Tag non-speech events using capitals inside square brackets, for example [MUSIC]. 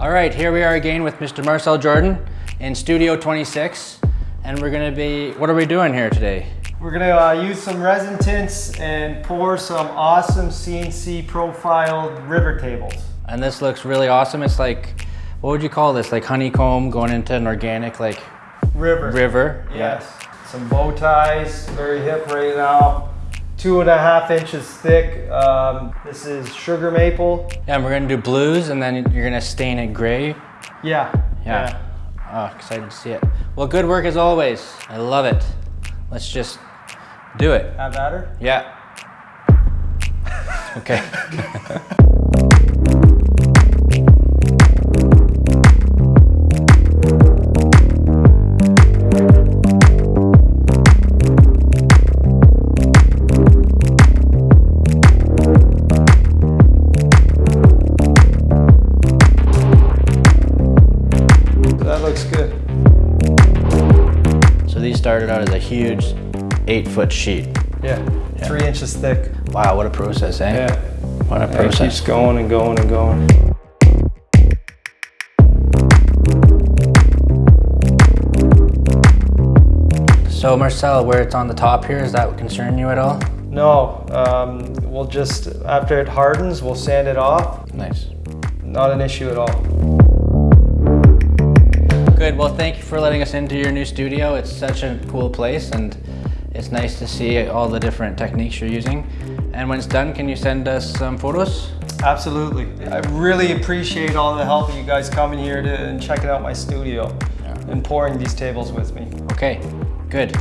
All right, here we are again with Mr. Marcel Jordan in Studio 26. And we're gonna be, what are we doing here today? We're gonna uh, use some resin tints and pour some awesome CNC profiled river tables. And this looks really awesome. It's like, what would you call this? Like honeycomb going into an organic like River. river? Yes. Some bow ties, very hip right now. Two and a half inches thick. Um, this is sugar maple. Yeah, and we're gonna do blues and then you're gonna stain it gray. Yeah. Yeah. Oh, excited to see it. Well, good work as always. I love it. Let's just do it. Have at her. Yeah. [LAUGHS] Okay. [LAUGHS] That looks good. So these started out as a huge eight foot sheet. Yeah. Three inches thick. Wow, what a process, eh? Yeah. What a And it process. keeps going and going and going. So Marcel, where it's on the top here, is that concern you at all? No, um, we'll just, after it hardens, we'll sand it off. Nice. Not an issue at all. Good, well thank you for letting us into your new studio. It's such a cool place and it's nice to see all the different techniques you're using. And when it's done, can you send us some photos? Absolutely. I really appreciate all the help of you guys coming here to, and checking out my studio Yeah. and pouring these tables with me. Okay, good.